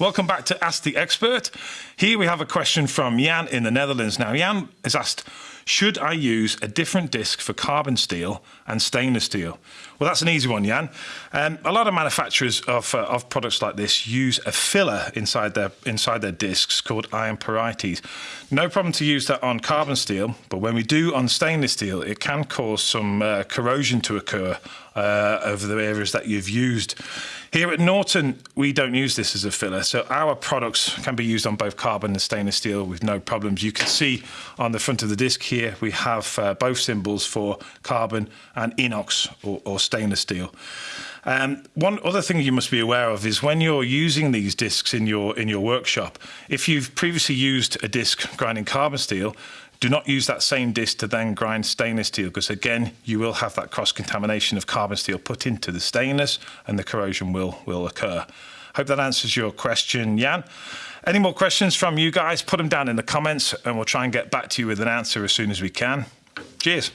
Welcome back to Ask the Expert. Here we have a question from Jan in the Netherlands. Now, Jan has asked, should I use a different disc for carbon steel and stainless steel? Well, that's an easy one, Jan. Um, a lot of manufacturers of, uh, of products like this use a filler inside their inside their discs called iron pyrites. No problem to use that on carbon steel, but when we do on stainless steel, it can cause some uh, corrosion to occur uh, over the areas that you've used. Here at Norton, we don't use this as a filler, so our products can be used on both carbon and stainless steel with no problems. You can see on the front of the disc here, we have uh, both symbols for carbon and inox or, or stainless steel. Um, one other thing you must be aware of is when you're using these discs in your in your workshop, if you've previously used a disc grinding carbon steel, do not use that same disc to then grind stainless steel because again you will have that cross contamination of carbon steel put into the stainless and the corrosion will will occur. I hope that answers your question, Jan. Any more questions from you guys? Put them down in the comments and we'll try and get back to you with an answer as soon as we can. Cheers.